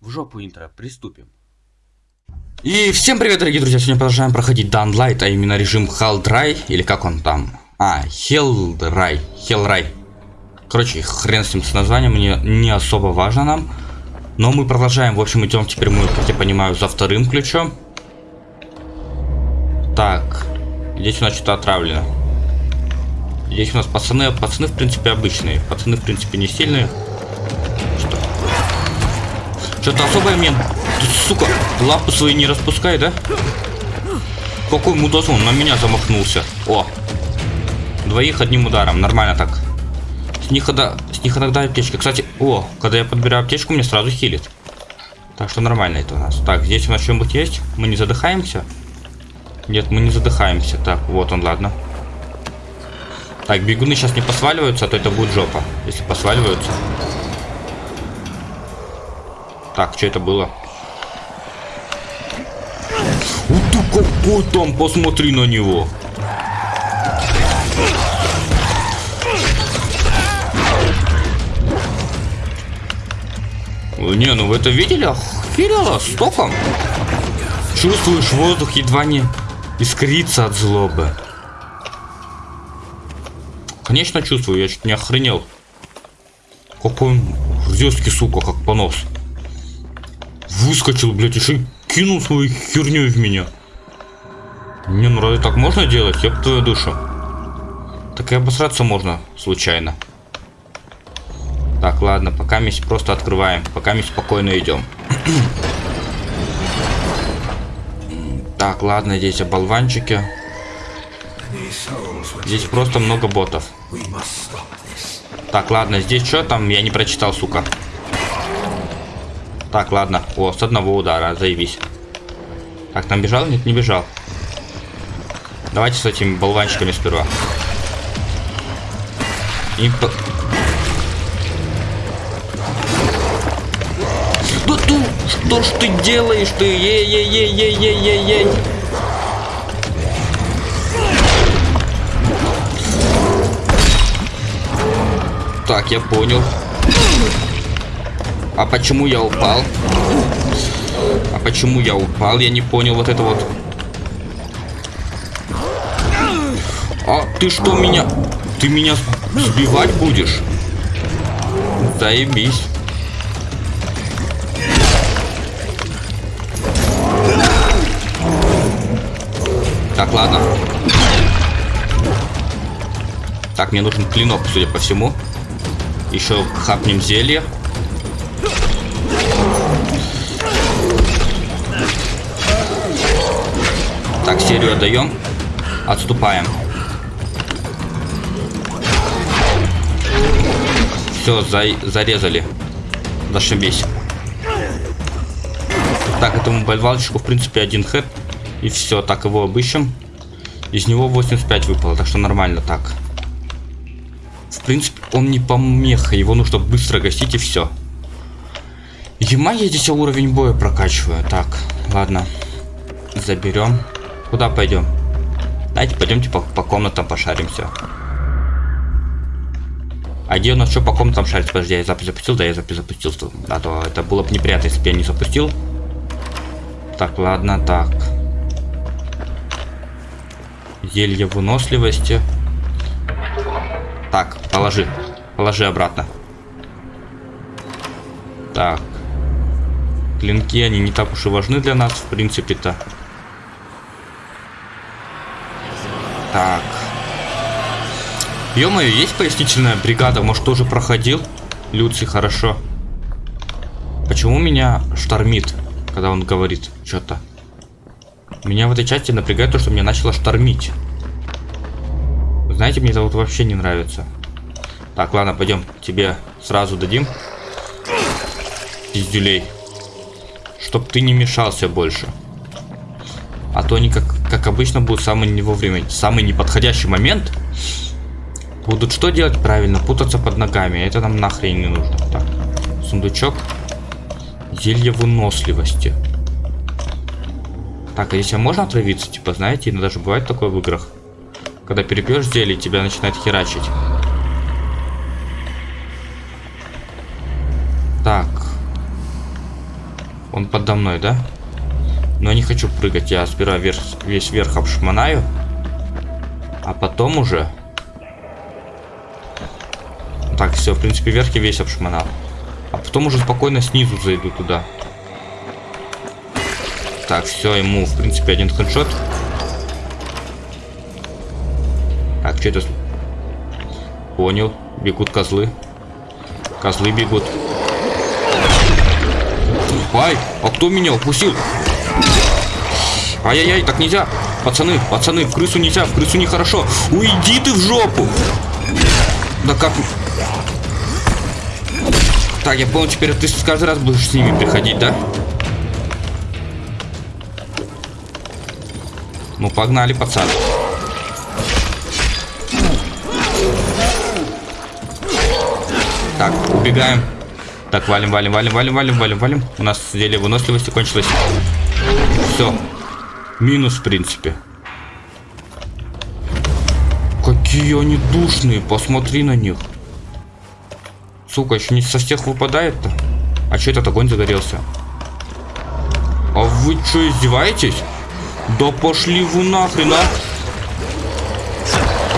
В жопу интро, приступим. И всем привет, дорогие друзья! Сегодня продолжаем проходить Light, а именно режим Helldry, или как он там? А, Helldry, Hellray. Короче, хрен с ним с названием, мне не особо важно нам. Но мы продолжаем, в общем, идем теперь мы, как я понимаю, за вторым ключом. Так, здесь у нас что-то отравлено. Здесь у нас пацаны, пацаны в принципе обычные, пацаны в принципе не сильные. Что-то особое мне, сука, лапы свои не распускай, да? Какой мудазон, на меня замахнулся. О, двоих одним ударом, нормально так. С них, иногда, с них иногда аптечка. Кстати, о, когда я подбираю аптечку, мне сразу хилит. Так что нормально это у нас. Так, здесь у нас что-нибудь есть? Мы не задыхаемся? Нет, мы не задыхаемся. Так, вот он, ладно. Так, бегуны сейчас не посваливаются, а то это будет жопа, если посваливаются. Так, что это было? Вот ты какой там, посмотри на него. Не, ну вы это видели? Охерело, стоком. Чувствуешь воздух едва не искрится от злобы. Конечно чувствую, я чуть не охренел. Какой он резкий, сука, как понос. Выскочил, блядь, еще кинул свою херню в меня. Не, ну разве так можно делать? Я твою душу. Так и обосраться можно случайно. Так, ладно, пока мы просто открываем. Пока мы спокойно идем. так, ладно, здесь оболванчики. Здесь просто много ботов. Так, ладно, здесь что там? Я не прочитал, сука. Так, ладно. О, с одного удара, заебись. Так, там бежал? Нет, не бежал. Давайте с этими болванчиками сперва. И. Да ты, что ж ты делаешь ты? Ей-ей-ей-ей-ей-ей-ей. Так, я понял. А почему я упал? А почему я упал? Я не понял вот это вот. А ты что меня... Ты меня сбивать будешь? Заебись. Так, ладно. Так, мне нужен клинок, судя по всему. Еще хапнем зелье. Так, серию отдаем. Отступаем. Все, за зарезали. Зашибись. Так, этому больвалочку, в принципе, один хэт. И все, так его обыщем. Из него 85 выпало, так что нормально так. В принципе, он не помеха, его нужно быстро гасить и все. Ема я здесь уровень боя прокачиваю. Так, ладно. Заберем. Куда пойдем? Давайте пойдемте по, по комнатам пошаримся. А где у нас что по комнатам шарить? Подожди, я запись запустил? Да, я запись запустил. А то это было бы неприятно, если бы я не запустил. Так, ладно, так. Зелье выносливости. Так, положи. Положи обратно. Так. Клинки, они не так уж и важны для нас, в принципе-то. Так. ё есть пояснительная бригада? Может, тоже проходил? Люци, хорошо. Почему меня штормит, когда он говорит что-то? Меня в этой части напрягает то, что меня начало штормить. знаете, мне это вот вообще не нравится. Так, ладно, пойдем. Тебе сразу дадим. Пиздюлей. Чтоб ты не мешался больше. А то они, как, как обычно, будут самый не вовремя, самый неподходящий момент. Будут что делать правильно? Путаться под ногами. Это нам нахрен не нужно. Так, сундучок. Зелье выносливости. Так, а если можно отравиться? Типа, знаете, иногда же бывает такое в играх. Когда перепьешь зелье, тебя начинает херачить. Так. Он подо мной, да? Но не хочу прыгать. Я сперва вверх, весь верх обшмонаю. А потом уже... Так, все, в принципе, вверх я весь обшмонал. А потом уже спокойно снизу зайду туда. Так, все, ему, в принципе, один хедшот. Так, что это? Понял. Бегут козлы. Козлы бегут. Ай, а кто меня упустил? Ай-яй-яй, так нельзя. Пацаны, пацаны, в крысу нельзя, в крысу нехорошо. Уйди ты в жопу. Да как... Так, я понял, теперь ты каждый раз будешь с ними приходить, да? Ну, погнали, пацаны. Так, убегаем. Так, валим, валим, валим, валим, валим, валим, валим. У нас зелье выносливости кончилось. Все. Минус, в принципе. Какие они душные, посмотри на них. Сука, еще не со всех выпадает-то. А что этот огонь загорелся? А вы что, издеваетесь? Да пошли вы нахрен, а?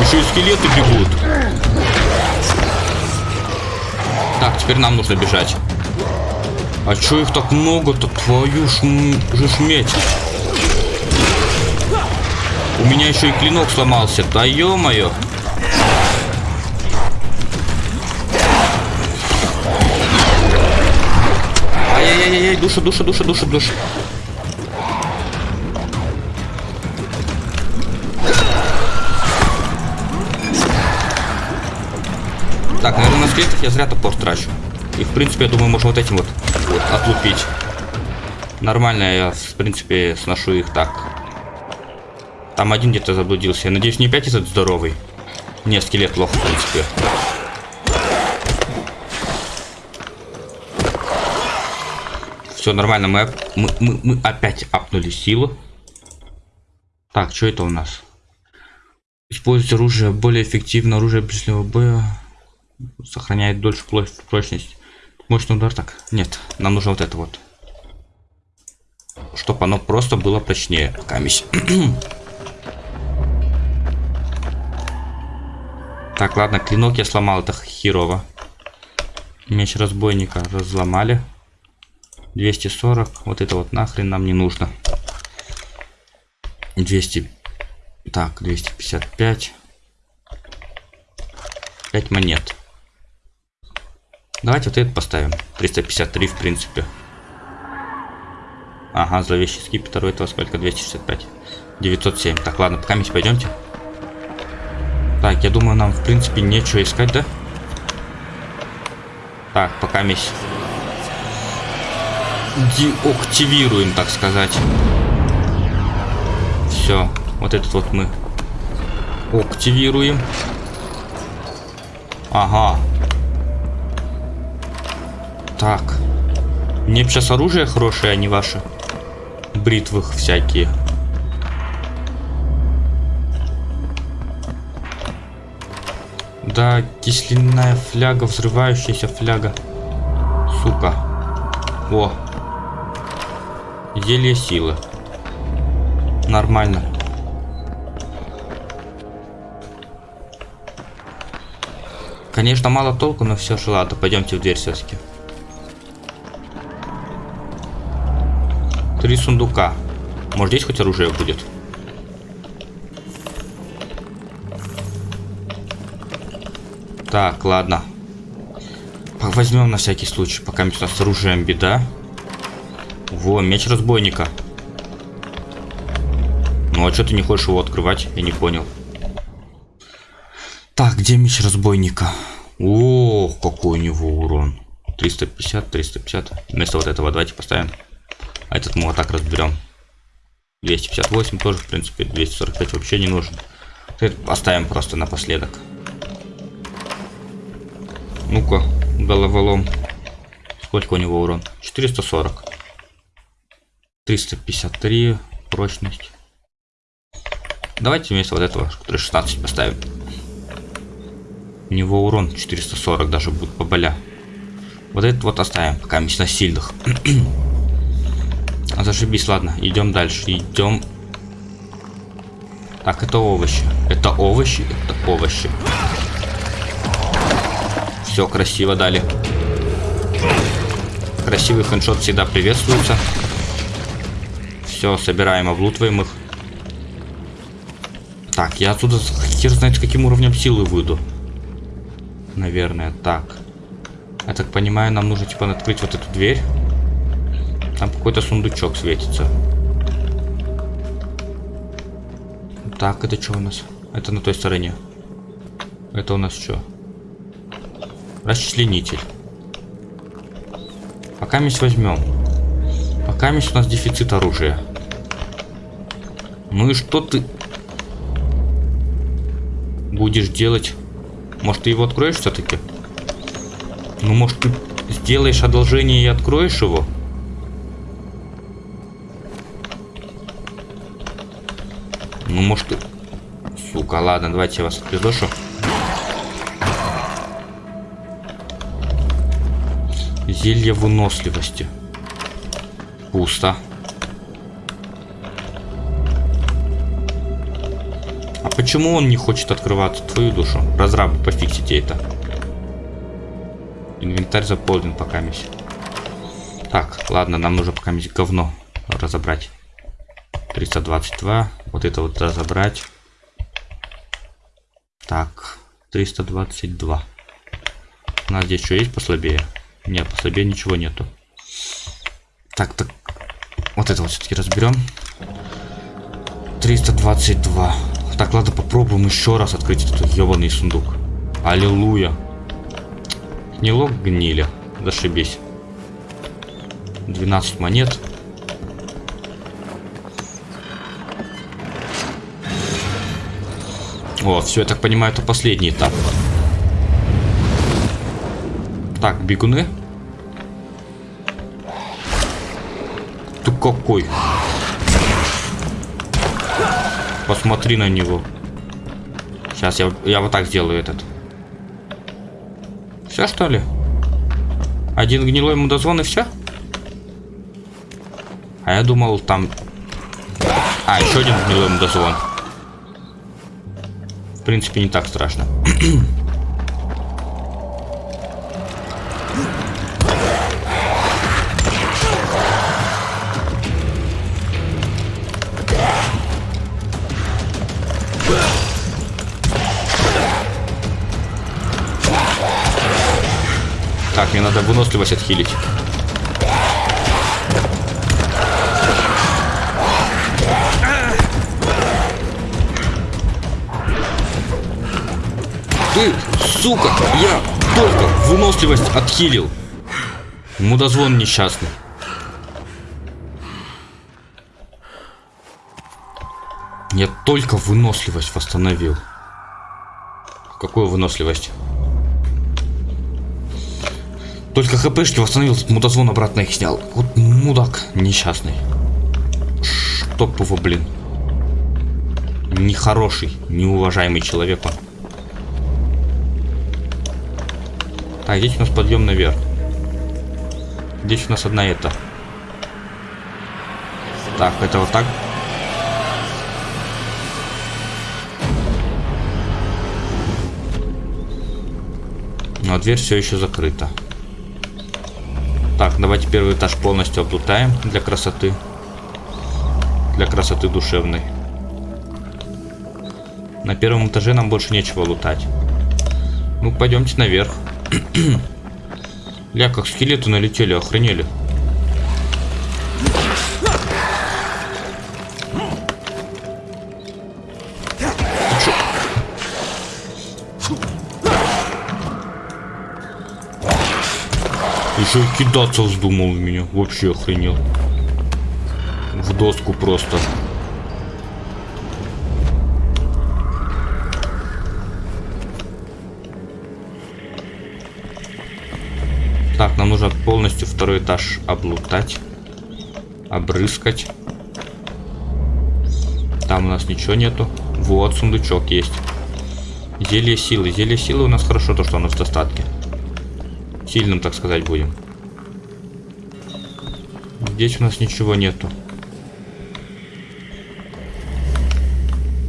Еще и скелеты бегут. Так, теперь нам нужно бежать. А чё их так много-то? Твою ж, же шметь. У меня еще и клинок сломался. Да ё-моё. Ай-яй-яй-яй, душа, душа, душа, душа, душа. Так, наверное, на скелетах я зря топор трачу. И, в принципе, я думаю, можно вот этим вот, вот отлупить. Нормально я, в принципе, сношу их так. Там один где-то заблудился. Я надеюсь, не опять этот здоровый. Не, скелет плохо, в принципе. Все нормально, мы, мы, мы, мы опять апнули силу. Так, что это у нас? Использовать оружие более эффективно, оружие ближнего боя сохраняет дольше прочность. Мощный удар так. Нет, нам нужно вот это вот. Чтобы оно просто было прочнее. Камись. так, ладно, клинок я сломал, это херово. Меч разбойника разломали. 240. Вот это вот нахрен нам не нужно. 200. Так, 255. 5 монет. Давайте вот этот поставим. 353, в принципе. Ага, зловещий скипетр. У этого сколько? 265. 907. Так, ладно, пока мы пойдемте. Так, я думаю, нам, в принципе, нечего искать, да? Так, пока мы деактивируем, так сказать. Все, вот этот вот мы активируем. Ага, так. Мне сейчас оружие хорошее, а не ваши. Бритвых всякие. Да, кисленная фляга, взрывающаяся фляга. Сука. О. Зелье силы. Нормально. Конечно, мало толку, но все же ладно. Пойдемте в дверь все-таки. Три сундука. Может здесь хоть оружие будет? Так, ладно. Возьмем на всякий случай, пока у нас с оружием беда. Во, меч разбойника. Ну а что ты не хочешь его открывать? Я не понял. Так, где меч разбойника? Ох, какой у него урон. 350, 350. Вместо вот этого давайте поставим. А этот мы вот так разберем. 258 тоже, в принципе, 245 вообще не нужен. Оставим просто напоследок. Ну-ка, головолом. Сколько у него урон? 440. 353 прочность. Давайте вместо вот этого, который 16 поставим. У него урон 440 даже будет по боля. Вот этот вот оставим, пока мы на сильных. Зашибись, ладно, идем дальше. Идем. Так, это овощи. Это овощи, это овощи. Все красиво дали. Красивый хедшот всегда приветствуется. Все, собираем, облутываем их. Так, я отсюда хер знает с каким уровнем силы выйду. Наверное, так. Я так понимаю, нам нужно типа открыть вот эту дверь. Там какой-то сундучок светится. Так, это что у нас? Это на той стороне. Это у нас что? Расчленитель. Пока мы возьмем. Пока у нас дефицит оружия. Ну и что ты будешь делать? Может, ты его откроешь все-таки? Ну, может, ты сделаешь одолжение и откроешь его? Ну, может, ты... Сука, ладно, давайте я вас отпиздошу. Зелье выносливости. Пусто. А почему он не хочет открываться? Твою душу. Разрабы, пофиксите это. Инвентарь заполнен пока мись. Так, ладно, нам нужно пока мись говно разобрать. 322. Вот это вот разобрать. Так, 322. У нас здесь что есть послабее? Нет, послабее ничего нету. Так, так. Вот это вот все-таки разберем. 322. Так, ладно, попробуем еще раз открыть этот ебаный сундук. Аллилуйя. Гнилок гнили. Зашибись. 12 монет. О, все, я так понимаю, это последний этап. Так, бегуны. Ты какой? Посмотри на него. Сейчас я, я вот так сделаю этот. Все что ли? Один гнилой мудозвон и все? А я думал там... А, еще один гнилой мудозвон. В принципе, не так страшно. надо выносливость отхилить. Ты, сука, я только выносливость отхилил. Мудозвон несчастный. Я только выносливость восстановил. Какую выносливость? Только хпшки восстановил, мудозвон обратно их снял. Вот мудак несчастный. Чтоб его, блин. Нехороший, неуважаемый человек он. Так, здесь у нас подъем наверх. Здесь у нас одна это. Так, это вот так. Но дверь все еще закрыта. Так, давайте первый этаж полностью облутаем для красоты. Для красоты душевной. На первом этаже нам больше нечего лутать. Ну, пойдемте наверх. Ля, как скелеты налетели, охренели. Еще и кидаться вздумал в меня. Вообще охренел. В доску просто. Так, нам нужно полностью второй этаж облутать. Обрыскать. Там у нас ничего нету. Вот, сундучок есть. Зелье силы. Зелье силы у нас хорошо, то, что оно в достатке. Сильным, так сказать, будем. Здесь у нас ничего нету.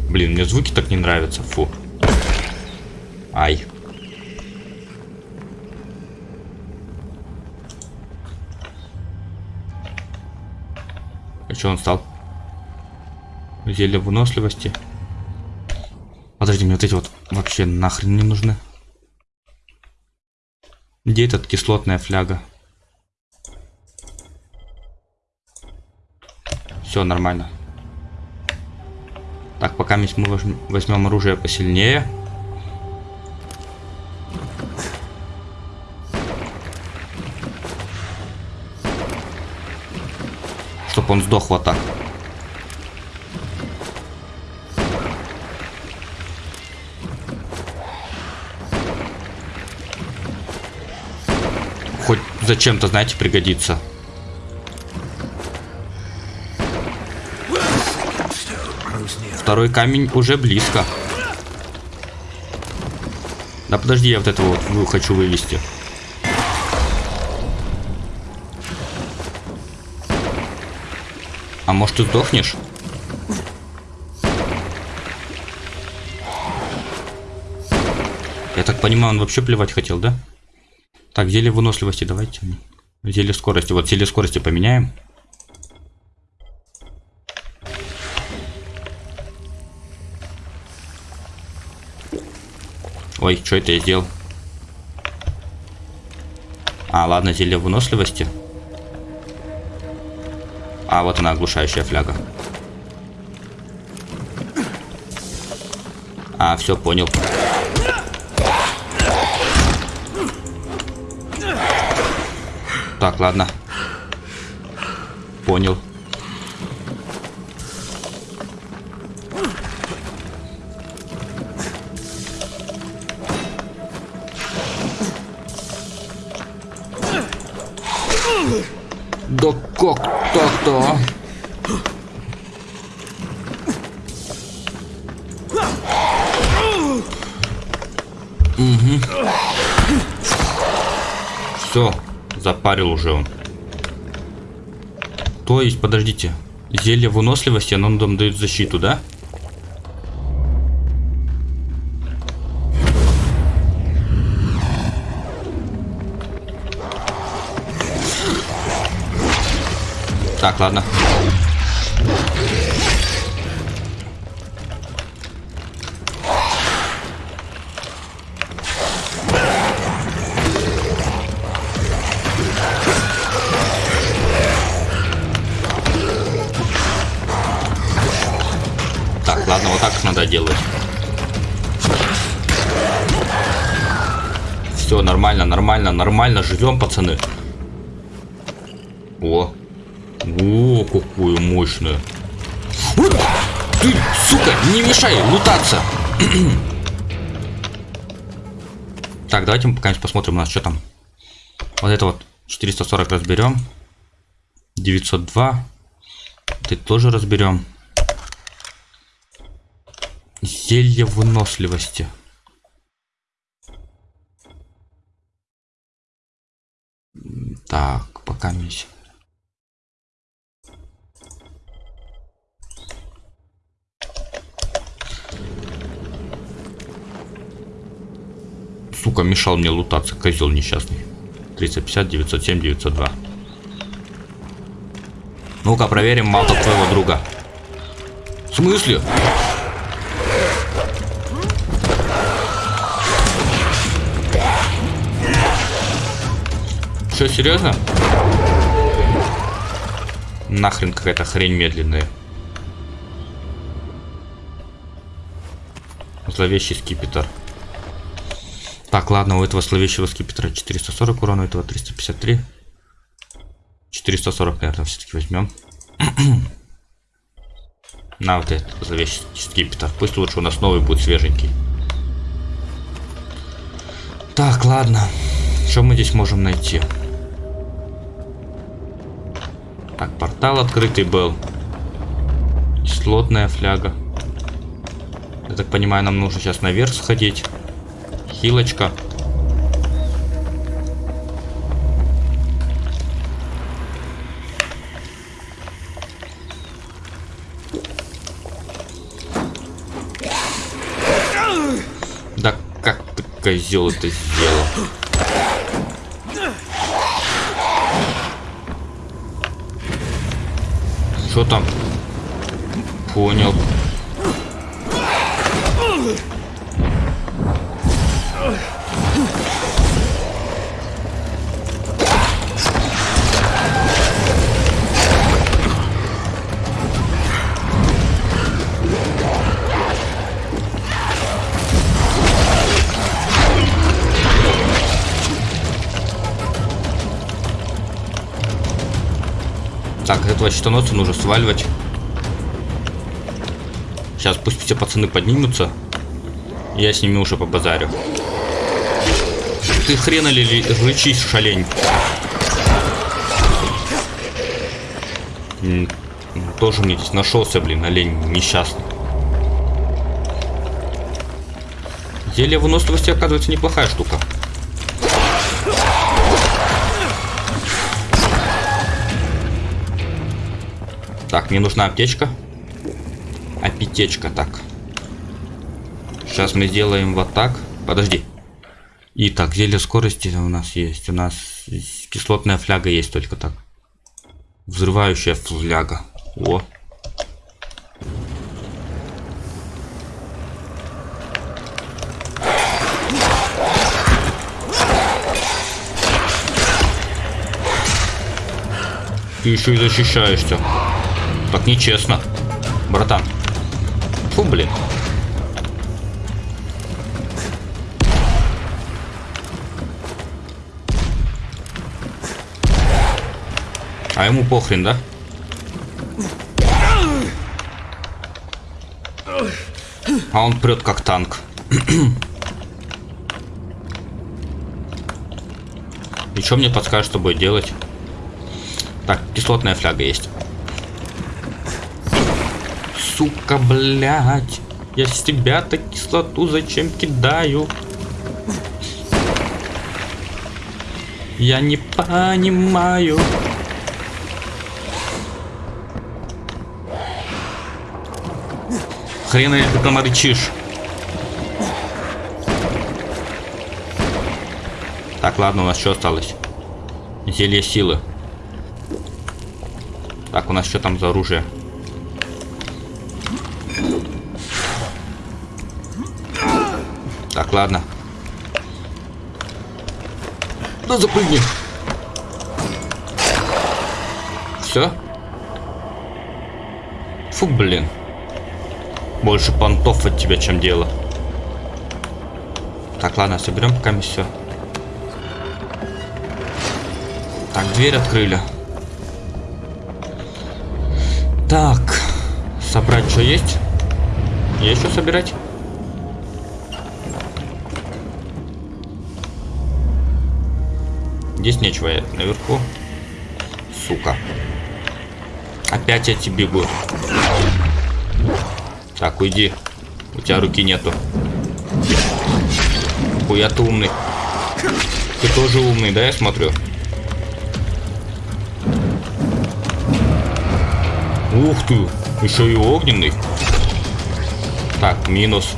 Блин, мне звуки так не нравятся. Фу. Ай. А что он стал? Зелье выносливости. Подожди, мне вот эти вот вообще нахрен не нужны. Где этот кислотная фляга? Все нормально. Так, пока мы возьмем оружие посильнее. Чтоб он сдох вот так. Зачем-то, знаете, пригодится. Второй камень уже близко. Да подожди, я вот этого вот хочу вывести. А может ты сдохнешь? Я так понимаю, он вообще плевать хотел, да? Так, зелье выносливости давайте. Зелье скорости. Вот зелье скорости поменяем. Ой, что это я сделал? А, ладно, зелье выносливости. А, вот она, оглушающая фляга. А, все, понял. Так, ладно. Понял. Да как так-то? Угу. Все, запарил уже он. То есть, подождите, зелье выносливости, оно нам дает защиту, да? Так, ладно. Нормально, живем, пацаны. О, о, какую мощную. Вот, ты, сука, не мешай лутаться. так, давайте мы пока посмотрим у нас, что там. Вот это вот 440 разберем. 902. Ты тоже разберем. Зелье выносливости. Так, пока миссия. Сука, мешал мне лутаться, козел несчастный. 350, 907, 902. Ну-ка, проверим малтов твоего друга. В смысле? Что, серьезно? Нахрен какая-то хрень медленная. Зловещий скипетр. Так, ладно, у этого словещего скипетра 440 урона, у этого 353. 440, наверное, все-таки возьмем. На вот этот зловещий скипетр. Пусть лучше у нас новый будет свеженький. Так, ладно. Что мы здесь можем найти? Так, портал открытый был. Слотная фляга. Я так понимаю, нам нужно сейчас наверх сходить. Хилочка. Да как ты, козел, это сделал? Понял. Так, этого щитоносца нужно сваливать. Сейчас пусть все пацаны поднимутся. Я с ними уже побазарю. Ты хрена ли рычись, шалень? Тоже мне здесь нашелся, блин, олень несчастный. Зелье выносливости, оказывается, неплохая штука. Так, мне нужна аптечка. Апетечка, так. Сейчас мы сделаем вот так. Подожди. Итак, зелье скорости у нас есть. У нас кислотная фляга есть только так. Взрывающая фляга. О. Ты еще и защищаешься. Так нечестно. Братан. Фу, блин. А ему похрен, да? А он прет как танк. И что мне подскажешь, что будет делать? Так, кислотная фляга есть сука, блядь. Я с тебя-то кислоту зачем кидаю? Я не понимаю. Хрена ты там рычишь. Так, ладно, у нас что осталось? Зелье силы. Так, у нас что там за оружие? Ладно. Ну, запрыгни. Все? Фу, блин. Больше понтов от тебя, чем дело. Так, ладно, соберем пока все. Так, дверь открыли. Так, собрать что есть? Есть что собирать? Здесь нечего, я наверху. Сука. Опять эти бегут. Так, уйди. У тебя руки нету. Хуя ты умный. Ты тоже умный, да, я смотрю? Ух ты, еще и огненный. Так, минус.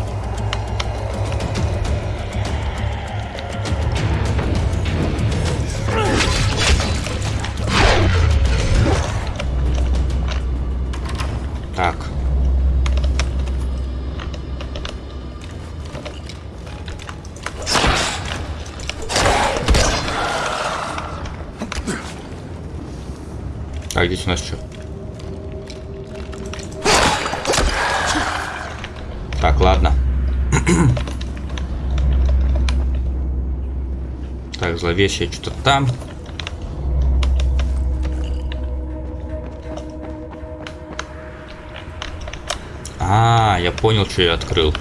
Так, зловещее что-то там. А, я понял, что я открыл.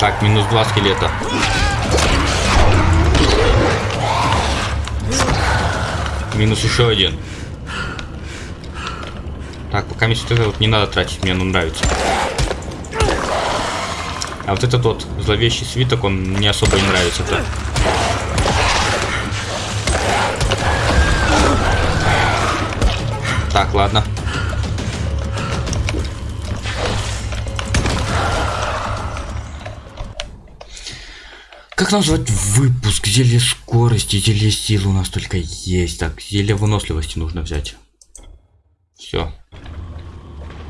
Так, минус два скелета. Минус еще один. Так, пока мне это вот не надо тратить, мне оно нравится. А вот этот вот зловещий свиток, он мне особо не нравится-то. Так, ладно. Как назвать выпуск? Зелье скорости, зелье силы у нас только есть. Так, зелье выносливости нужно взять. Все.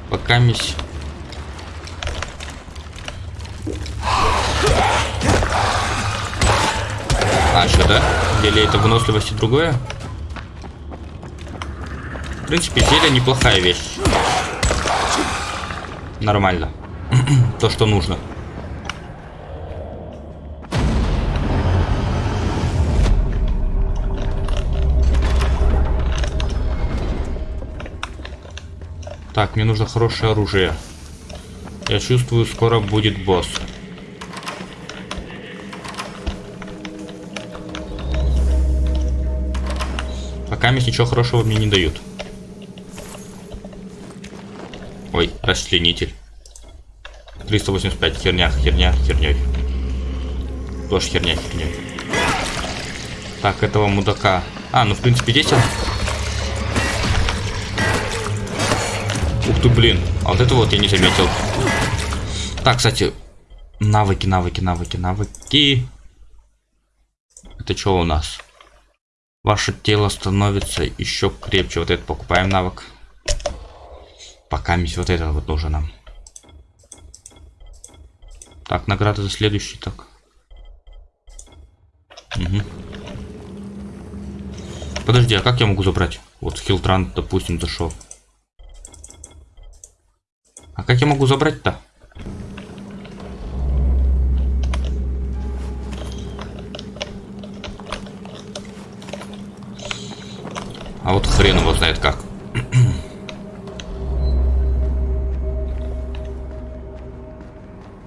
Пока мись. А, что, да? Зелье это выносливости другое? В принципе, зелье неплохая вещь. Нормально. То, что нужно. Так, мне нужно хорошее оружие. Я чувствую, скоро будет босс. Пока мне ничего хорошего мне не дают. Ой, расчленитель. 385, херня, херня, херней. Тоже херня, херней. Так, этого мудака. А, ну в принципе здесь Ух ты, блин. А вот это вот я не заметил. Так, кстати. Навыки, навыки, навыки, навыки. Это что у нас? Ваше тело становится еще крепче. Вот это покупаем навык. Пока мисс вот это вот нужно нам. Так, награда за следующий, так. Угу. Подожди, а как я могу забрать? Вот Хилтран, допустим, зашел. А как я могу забрать-то? А вот хрен его знает как.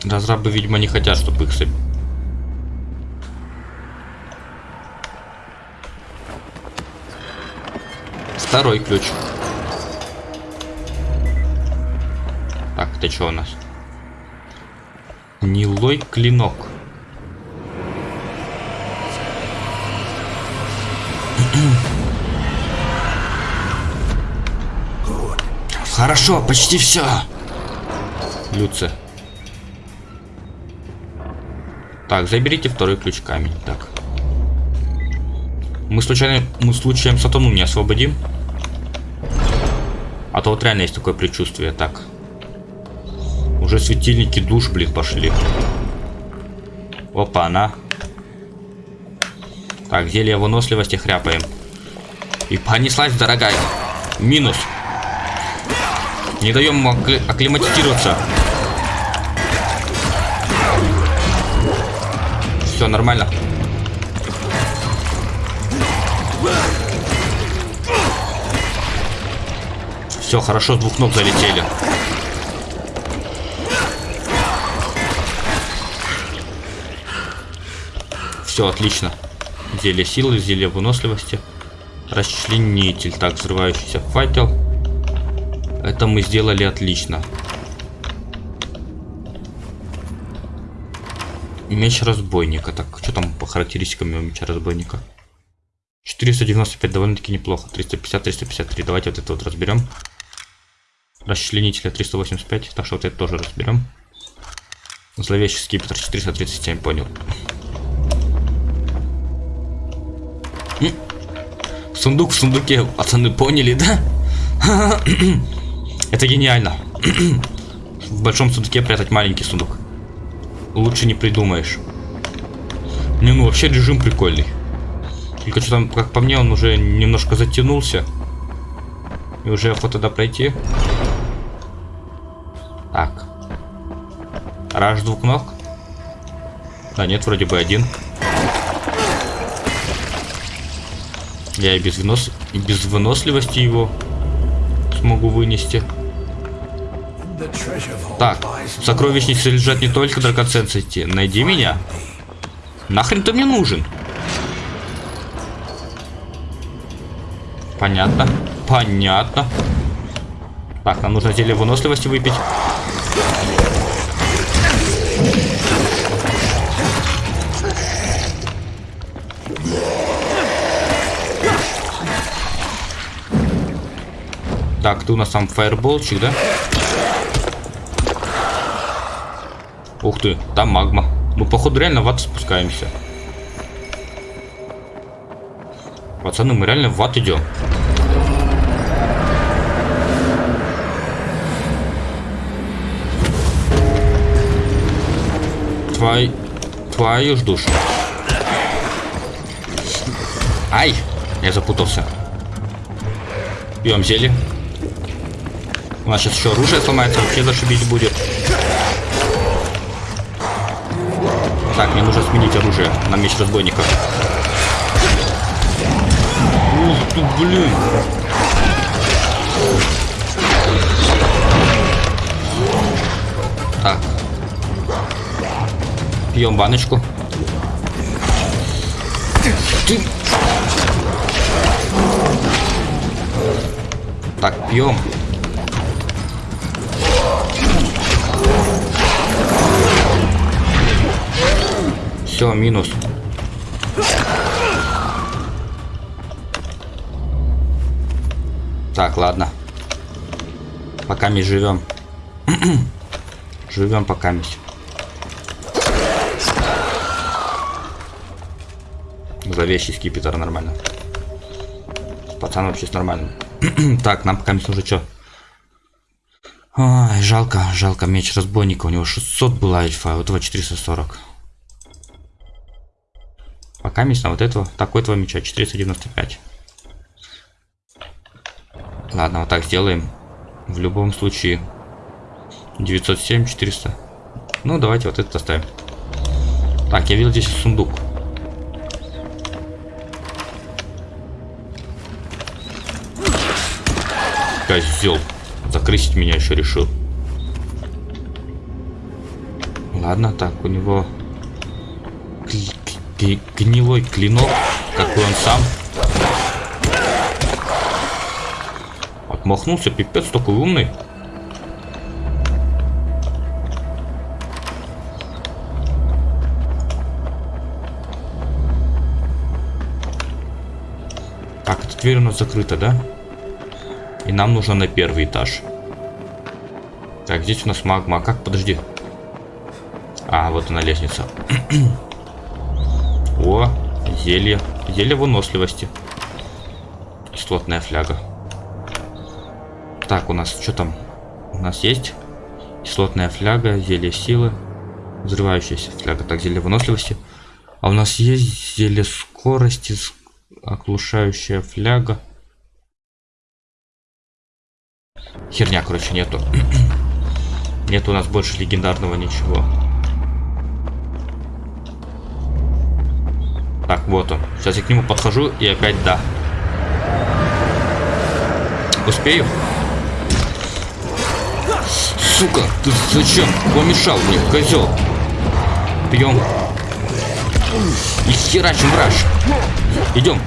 Разрабы, видимо, не хотят, чтобы их... Второй ключ. Это что у нас? Гнилой клинок. Хорошо, почти все. Люция. Так, заберите второй ключ камень. Так. Мы случайно, мы случаем сатану не освободим? А то вот реально есть такое предчувствие. Так. Уже светильники душ, блин, пошли. Опа, она. Так, зелье выносливости хряпаем. И понеслась, дорогая. Минус. Не даем ему акклиматизироваться. Все нормально. Все, хорошо, с двух ног залетели. Все, отлично. Зелье силы, зелье выносливости. Расчленитель. Так, взрывающийся факел. Это мы сделали отлично. Меч разбойника. Так, что там по характеристикам у меча разбойника? 495 довольно-таки неплохо. 350, 353. Давайте вот это вот разберем. Расчленителя 385. Так что вот это тоже разберем. Зловещий скипетр 437, понял. Сундук в сундуке, пацаны, поняли, да? Это гениально. В большом сундуке прятать маленький сундук. Лучше не придумаешь. Не, ну вообще режим прикольный. Только что там, как по мне, он уже немножко затянулся. И уже охота туда пройти. Так. Раш двух ног? Да нет, вроде бы один. Я и без, вынос... и без выносливости его смогу вынести. Так, в сокровищнице лежат не только драгоценности. Найди меня. Нахрен ты мне нужен? Понятно. Понятно. Так, нам нужно зелье выносливости выпить. Так, ты у нас там фаерболчик, да? Ух ты, там магма. Мы, походу, реально в ад спускаемся. Пацаны, мы реально в ад идем. Твой... Твою ж душу. Ай! Я запутался. Пьем зелье. У нас сейчас еще оружие сломается, вообще зашибись будет. Так, мне нужно сменить оружие на меч разбойника. Ух ты, блин. Так. Пьем баночку. Ты... Так, пьем. Все, минус. Так, ладно. Пока мы живем. живем пока мы. Зловещий скипетр нормально. Пацан вообще с нормальным. так, нам пока нужно что? Ой, жалко, жалко, меч разбойника. У него 600 была эльфа, а у этого 440. Пока месть на вот этого, такой этого меча, 495. Ладно, вот так сделаем. В любом случае, 907, 400. Ну, давайте вот это оставим. Так, я видел здесь сундук. Козел. Закрысить меня еще решил. Ладно, так, у него гнилой клинок, какой он сам. Отмахнулся, пипец, такой умный. Так, эта дверь у нас закрыта, да? И нам нужно на первый этаж. Так, здесь у нас магма. А как? Подожди. А, вот она лестница. О, зелье. Зелье выносливости. Кислотная фляга. Так, у нас что там? У нас есть кислотная фляга, зелье силы, взрывающаяся фляга. Так, зелье выносливости. А у нас есть зелье скорости, оглушающая фляга. Херня, короче, нету. Нет у нас больше легендарного ничего. Так, вот он. Сейчас я к нему подхожу и опять да. Успею? Сука, ты зачем? Помешал мне, козел. Пьем. И херачим враж. Идем.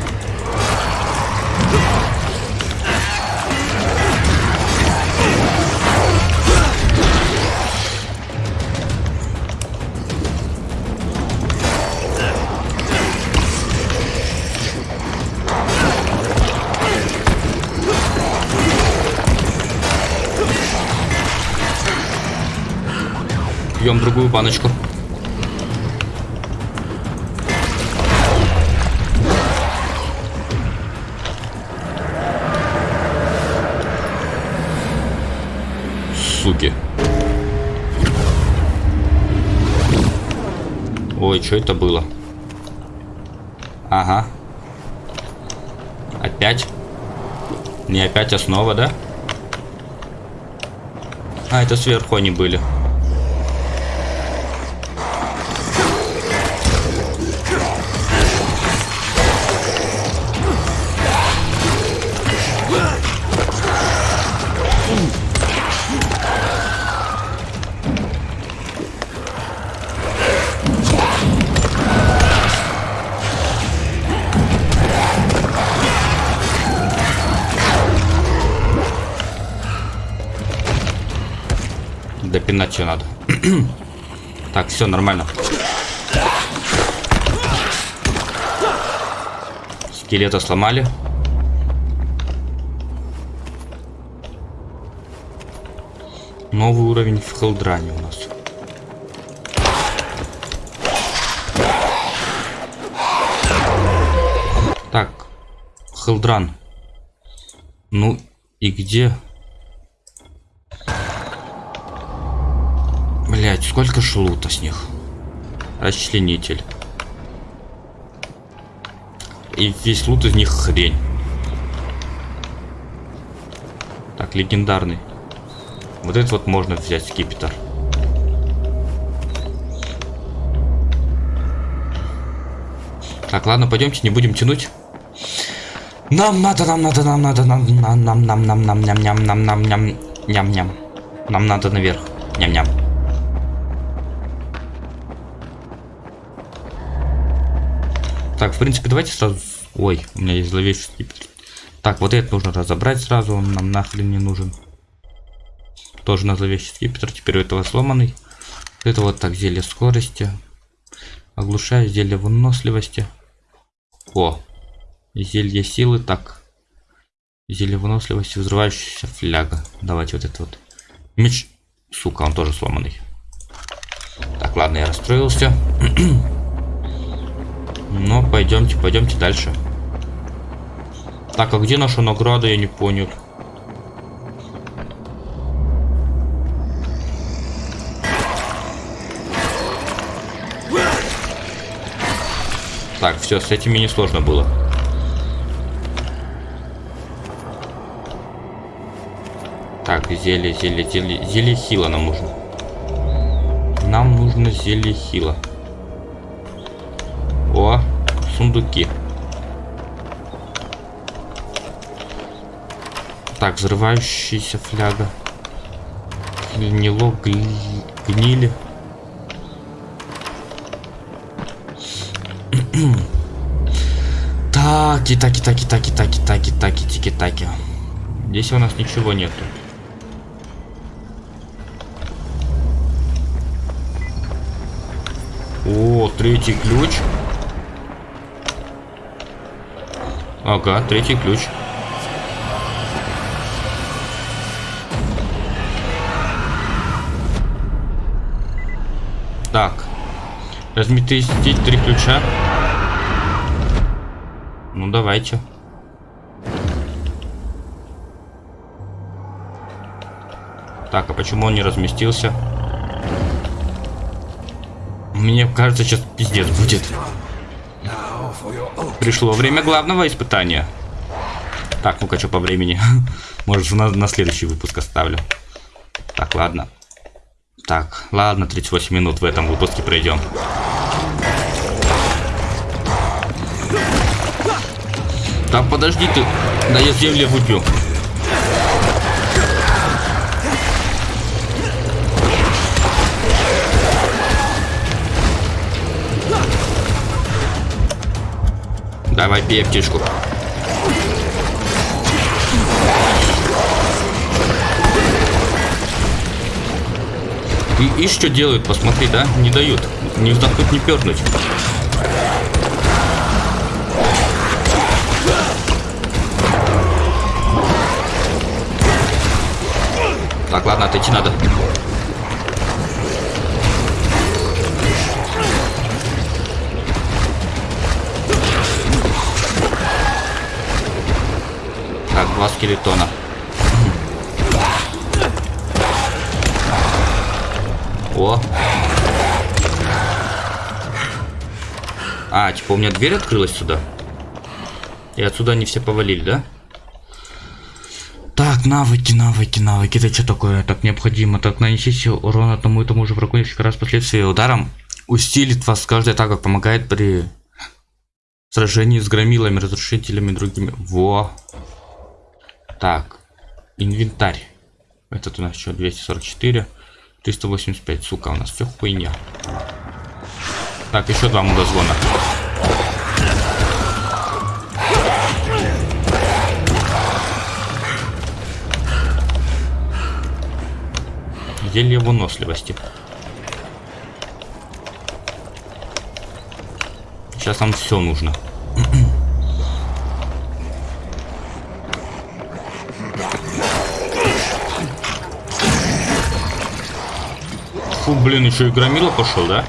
Пьем другую баночку. Суки. Ой, что это было? Ага. Опять? Не опять основа, да? А, это сверху они были. Допинать что надо. так, все нормально. Скелета сломали. Новый уровень в Хелдране у нас. Так, Хелдран. Ну и где? Сколько шлута с них? Расчленитель. И весь лут из них хрень. Так, легендарный. Вот этот вот можно взять, скипетр. Так, ладно, пойдемте, не будем тянуть. Нам надо, нам надо, нам надо, нам, нам, нам, нам, нам, нам, ням, ням, нам, нам, ням, ням, ням. Нам надо наверх. Ням, ням. Так, в принципе, давайте сразу... Ой, у меня есть зловещий. Так, вот это нужно разобрать сразу, он нам нахрен не нужен. Тоже на зловещий скипетр, теперь у этого сломанный. Это вот так, зелье скорости. Оглушаю, зелье выносливости. О, Зелье силы, так. Зелье выносливости, взрывающаяся фляга. Давайте вот это вот. Меч. Сука, он тоже сломанный. Так, ладно, я расстроился. Но пойдемте, пойдемте дальше. Так, а где наша награда, я не понял. Так, все, с этими не сложно было. Так, зелье, зелье, зелье. Зелье хила нам нужно. Нам нужно зелье хила. Сундуки. Так, взрывающаяся фляга. Гнило, гли, гнили. таки, таки, таки, таки, таки, таки, таки, тики, таки. Здесь у нас ничего нету. О, третий ключ. Ага, третий ключ. Так. Разместить три ключа. Ну, давайте. Так, а почему он не разместился? Мне кажется, сейчас пиздец будет. Пришло время главного испытания. Так, ну-ка, что по времени? Может, на, на следующий выпуск оставлю. Так, ладно. Так, ладно, 38 минут в этом выпуске пройдем. Так, подожди ты. Да я землю выбью. Давай бей птичку. И, и что делают, посмотри, да? Не дают. Не вдохнуть, не пернуть. Так, ладно, отойти надо. Два скелетона. О. А, типа у меня дверь открылась сюда. И отсюда они все повалили, да? Так, навыки, навыки, навыки. Это что такое? Так необходимо. Так, нанесите урон одному и тому же врагу несколько раз последствия ударом. Усилит вас каждая атака, помогает при сражении с громилами, разрушителями другими. Во. Так, инвентарь. Этот у нас еще 244. 385, сука, у нас все хуйня. Так, еще два мудозвона. Зелье выносливости. Сейчас нам все нужно. Блин, еще и громила пошел, да?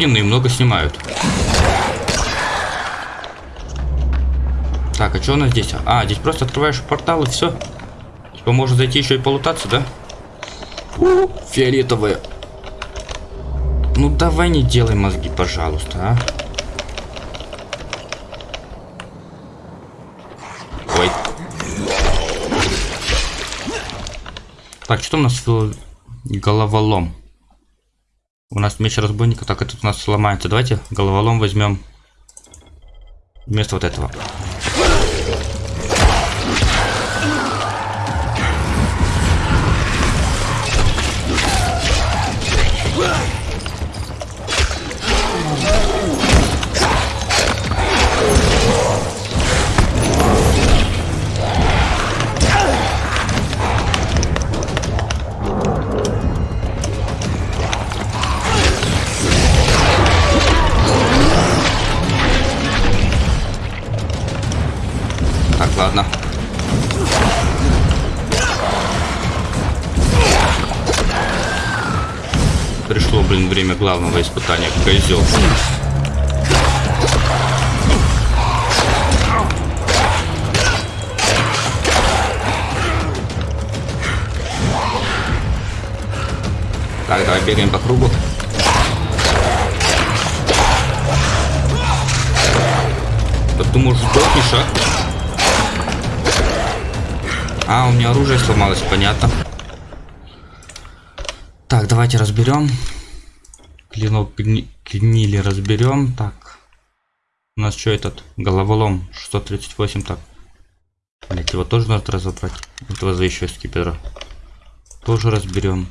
Огненные много снимают. Так, а что у нас здесь? А, здесь просто открываешь портал и все. Типа можно зайти еще и полутаться, да? Фиолетовые. Ну давай не делай мозги, пожалуйста, а. Ой. Так, что у нас головолом? У нас меч разбойника, так этот у нас сломается. Давайте головолом возьмем вместо вот этого. Главного испытания. Козел. Так, давай бегаем по кругу. Да ты, может, сдохнешь, а? А, у меня оружие сломалось, понятно. Так, давайте разберем. Клинок гнили разберем. Так. У нас что этот? Головолом 638. Так. Блять, его тоже надо разобрать. Этого за еще скипера. Тоже разберем.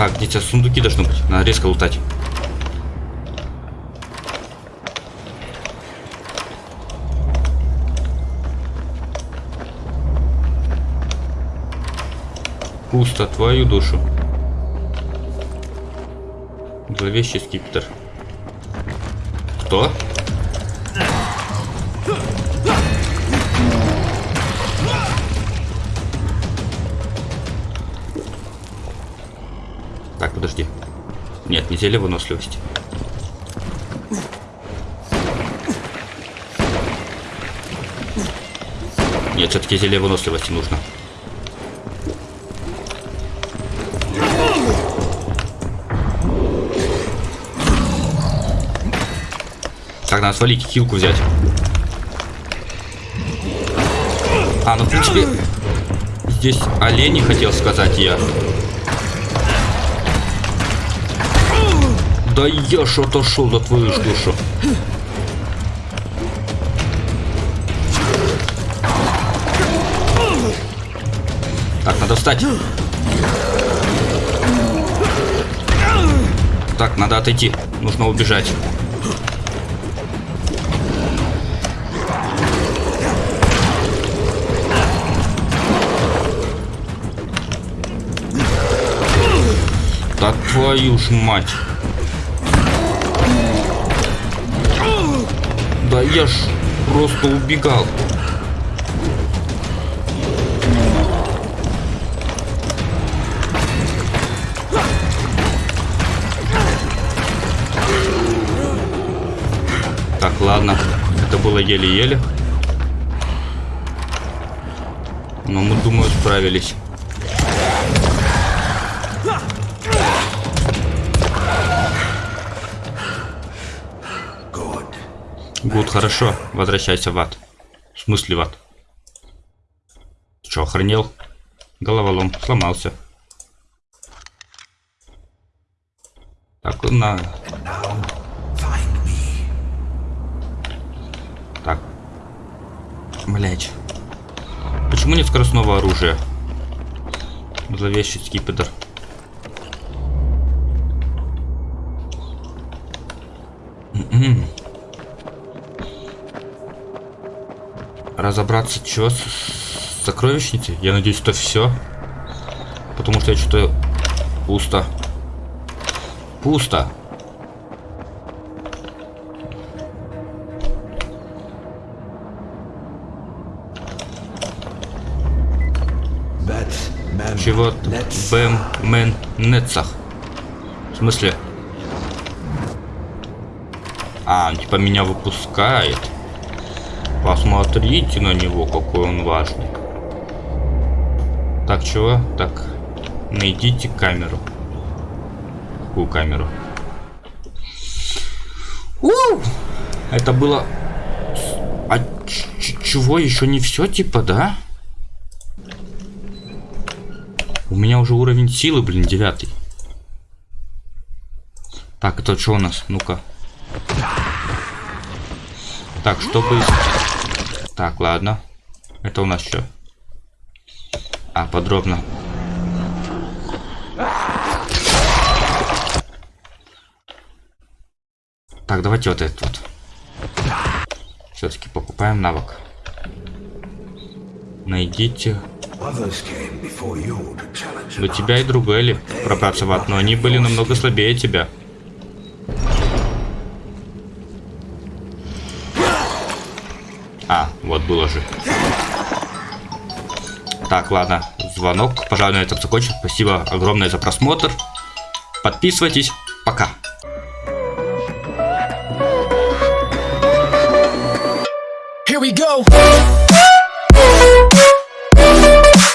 Так, где-то сундуки должны быть. Надо резко лутать. Пусто, твою душу. Зловещий скипетр. Кто? Зелье выносливости. Нет, все-таки зелье выносливости нужно. Так, надо свалить хилку взять. А, ну в принципе, здесь олени хотел сказать я. Да я ж отошел за твою душу. Так, надо встать. Так, надо отойти. Нужно убежать. Да твою ж мать. Я ж просто убегал. Так, ладно. Это было еле-еле. Но мы, думаю, справились. Гуд, хорошо. Возвращайся в ад. В смысле в ад? Че, охренел? Головолом. Сломался. Так, на... Так. Блять. Почему нет скоростного оружия? Зловещий скипетр. Mm-mm. Разобраться, что с, с сокровищницей. Я надеюсь, это все. Потому что я что-то пусто. Пусто. Чего? Бэм Мэн Нетсах. В смысле? А, типа меня выпускает. Посмотрите на него, какой он важный. Так, чего? Так, найдите камеру. Какую камеру? У! Это было... А чего? Еще не все, типа, да? У меня уже уровень силы, блин, девятый. Так, это что у нас? Ну-ка. Так, чтобы... Так, ладно. Это у нас что? А, подробно. Так, давайте вот этот вот. Все-таки покупаем навык. Найдите. До тебя и другой пробраться в но они были намного слабее тебя. Было же. Так, ладно. Звонок. Пожалуй, на этом закончим. Спасибо огромное за просмотр. Подписывайтесь. Пока. Here we go.